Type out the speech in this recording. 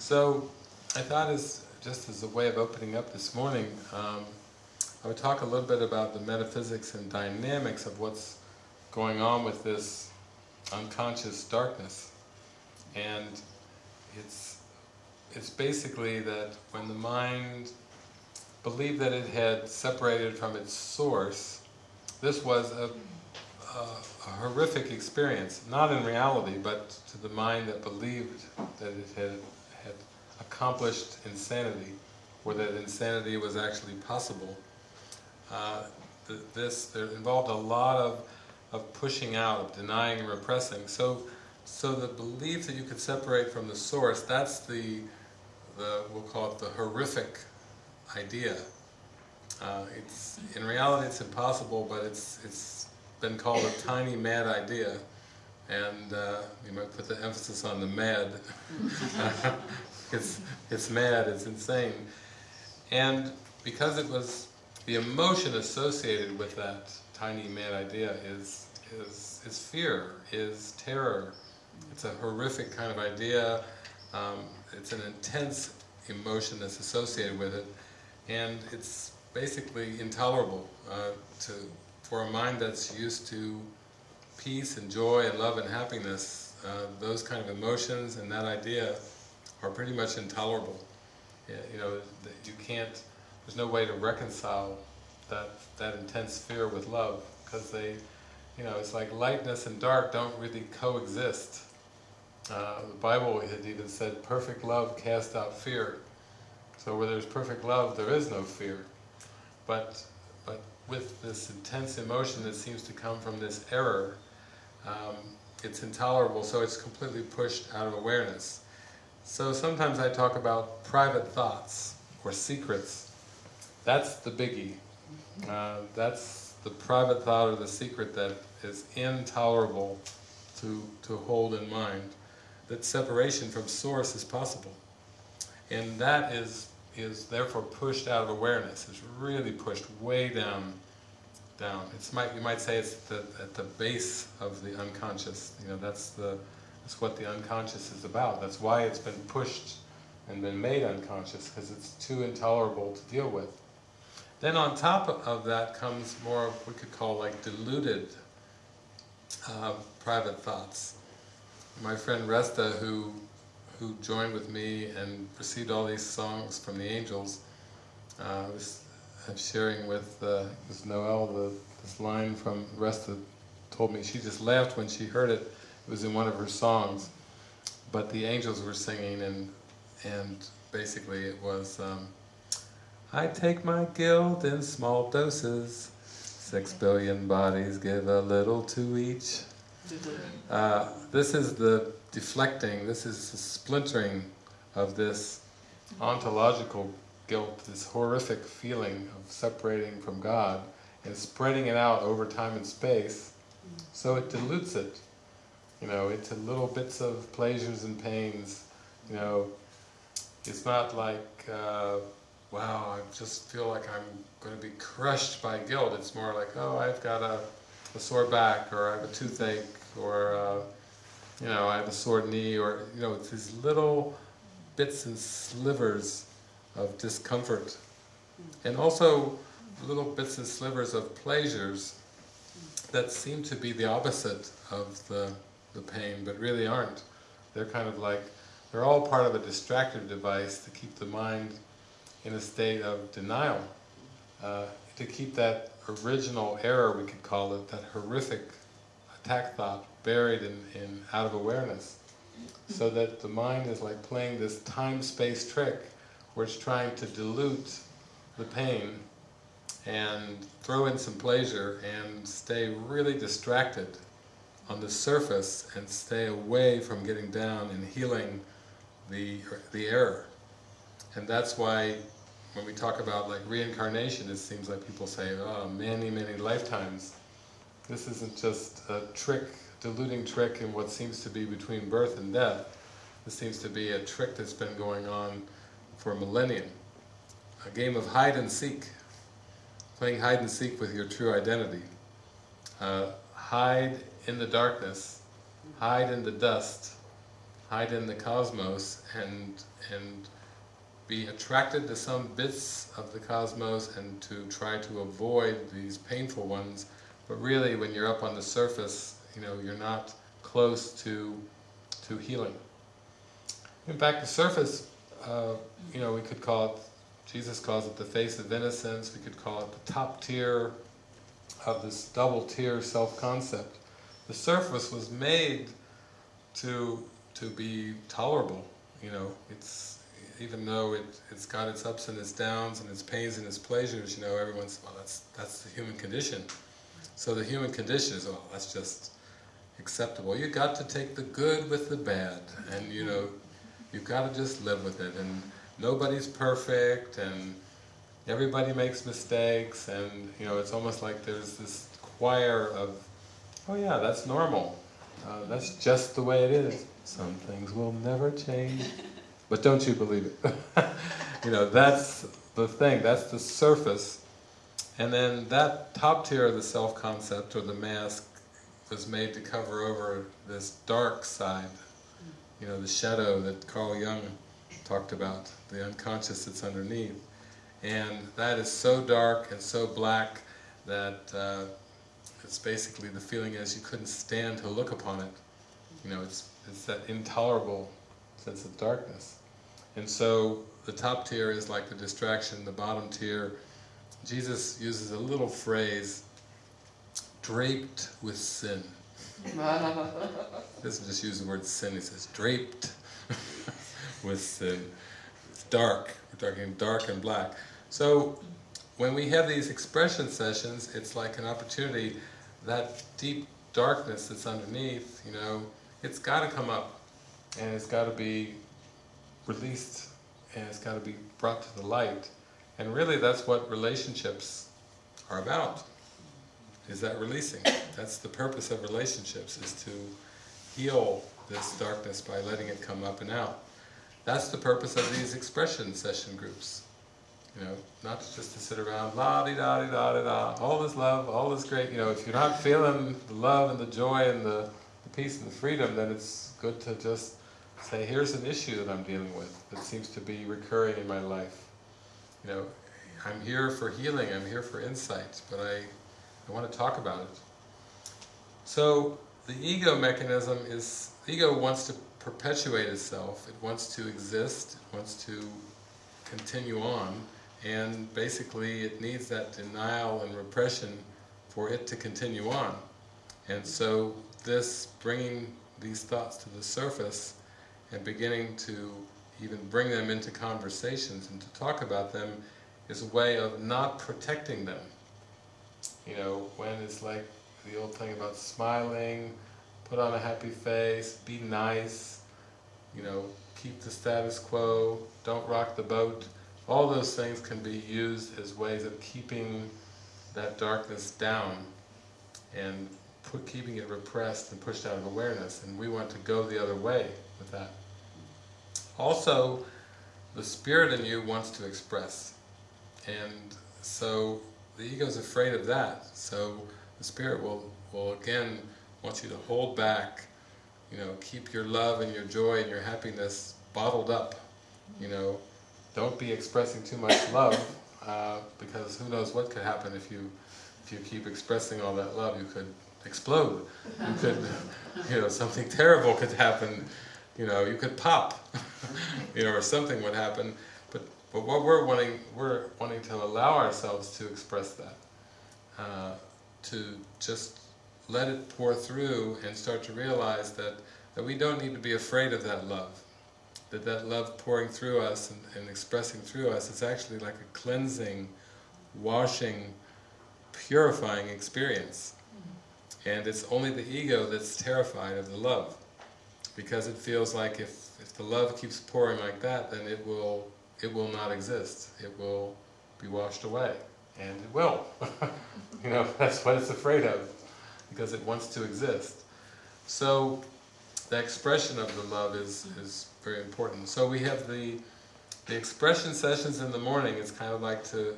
So, I thought as, just as a way of opening up this morning, um, I would talk a little bit about the metaphysics and dynamics of what's going on with this unconscious darkness. And it's, it's basically that when the mind believed that it had separated from its source, this was a, a, a horrific experience, not in reality, but to the mind that believed that it had, had accomplished insanity, or that insanity was actually possible. Uh, th this, involved a lot of, of pushing out, of denying and repressing. So, so the belief that you could separate from the source, that's the, the we'll call it the horrific idea. Uh, it's, in reality it's impossible, but it's, it's been called a tiny mad idea. And uh, you might put the emphasis on the mad. it's, it's mad, it's insane. And because it was the emotion associated with that tiny mad idea is, is, is fear, is terror. It's a horrific kind of idea, um, it's an intense emotion that's associated with it, and it's basically intolerable uh, to, for a mind that's used to peace and joy and love and happiness, uh, those kind of emotions and that idea are pretty much intolerable. You know, you can't, there's no way to reconcile that, that intense fear with love, because they, you know, it's like lightness and dark don't really coexist. Uh, the Bible had even said, perfect love casts out fear. So where there's perfect love, there is no fear. But, but with this intense emotion that seems to come from this error, um, it's intolerable, so it's completely pushed out of awareness. So sometimes I talk about private thoughts or secrets. That's the biggie. Uh, that's the private thought or the secret that is intolerable to, to hold in mind. That separation from source is possible. And that is, is therefore pushed out of awareness, It's really pushed way down down. It's might you might say it's the, at the base of the unconscious. You know, that's the that's what the unconscious is about. That's why it's been pushed and been made unconscious, because it's too intolerable to deal with. Then on top of that comes more, of what we could call like deluded uh, private thoughts. My friend Resta, who who joined with me and received all these songs from the angels, uh, was sharing with uh, this Noel the, this line from Resta told me she just laughed when she heard it. It was in one of her songs, but the angels were singing and and basically it was. Um, I take my guilt in small doses. Six billion bodies give a little to each. Uh, this is the deflecting, this is the splintering of this ontological guilt, this horrific feeling of separating from God, and spreading it out over time and space, so it dilutes it, you know, into little bits of pleasures and pains, you know, it's not like, uh, wow, I just feel like I'm going to be crushed by guilt. It's more like, oh, I've got a, a sore back, or I have a toothache, or, uh, you know, I have a sore knee, or, you know, it's these little bits and slivers of discomfort. And also little bits and slivers of pleasures that seem to be the opposite of the, the pain, but really aren't. They're kind of like, they're all part of a distractive device to keep the mind in a state of denial, uh, to keep that original error, we could call it, that horrific attack thought buried in, in out of awareness. So that the mind is like playing this time-space trick where it's trying to dilute the pain and throw in some pleasure and stay really distracted on the surface and stay away from getting down and healing the, the error. And that's why when we talk about like reincarnation, it seems like people say, oh, many, many lifetimes. This isn't just a trick, deluding trick in what seems to be between birth and death. This seems to be a trick that's been going on for a millennium. A game of hide and seek. Playing hide and seek with your true identity. Uh, hide in the darkness, hide in the dust, hide in the cosmos and and be attracted to some bits of the cosmos and to try to avoid these painful ones, but really when you're up on the surface, you know, you're not close to to healing. In fact, the surface, uh, you know, we could call it, Jesus calls it the face of innocence, we could call it the top tier of this double tier self-concept. The surface was made to to be tolerable, you know, it's even though it, it's got its ups and its downs and its pains and its pleasures, you know, everyone's, well that's that's the human condition. So the human condition is, well that's just acceptable. You got to take the good with the bad and you know, you've got to just live with it and nobody's perfect and everybody makes mistakes and you know, it's almost like there's this choir of, oh yeah, that's normal. Uh, that's just the way it is. Some things will never change. But don't you believe it. you know, that's the thing, that's the surface. And then that top tier of the self-concept, or the mask, was made to cover over this dark side. You know, the shadow that Carl Jung talked about, the unconscious that's underneath. And that is so dark and so black that uh, it's basically the feeling is you couldn't stand to look upon it. You know, it's, it's that intolerable sense of darkness. And so the top tier is like the distraction, the bottom tier. Jesus uses a little phrase, draped with sin. Doesn't just use the word sin, he says draped with. It's dark, we're talking dark and black. So when we have these expression sessions, it's like an opportunity, that deep darkness that's underneath, you know, it's got to come up and it's got to be released and it's got to be brought to the light. And really that's what relationships are about, is that releasing. That's the purpose of relationships, is to heal this darkness by letting it come up and out. That's the purpose of these expression session groups. You know, not just to sit around, la di da di da di da, all this love, all this great, you know, if you're not feeling the love and the joy and the, the peace and the freedom, then it's good to just say, here's an issue that I'm dealing with that seems to be recurring in my life. You know, I'm here for healing, I'm here for insight, but I, I want to talk about it. So, the ego mechanism is, the ego wants to perpetuate itself, it wants to exist, it wants to continue on, and basically it needs that denial and repression for it to continue on. And so this bringing these thoughts to the surface and beginning to even bring them into conversations and to talk about them is a way of not protecting them. You know, when it's like the old thing about smiling, put on a happy face, be nice, you know, keep the status quo, don't rock the boat, all those things can be used as ways of keeping that darkness down and put, keeping it repressed and pushed out of awareness, and we want to go the other way with that. Also, the spirit in you wants to express, and so the ego is afraid of that. So the spirit will, will again want you to hold back, you know, keep your love and your joy and your happiness bottled up, you know, don't be expressing too much love, uh, because who knows what could happen if you if you keep expressing all that love, you could explode. You could, you know, something terrible could happen you know, you could pop, you know, or something would happen. But what we're wanting, we're wanting to allow ourselves to express that, uh, to just let it pour through and start to realize that that we don't need to be afraid of that love. That that love pouring through us and, and expressing through us is actually like a cleansing, washing, purifying experience. And it's only the ego that's terrified of the love because it feels like if, if the love keeps pouring like that, then it will, it will not exist. It will be washed away. And it will. you know, that's what it's afraid of, because it wants to exist. So, the expression of the love is, is very important. So we have the, the expression sessions in the morning, it's kind of like to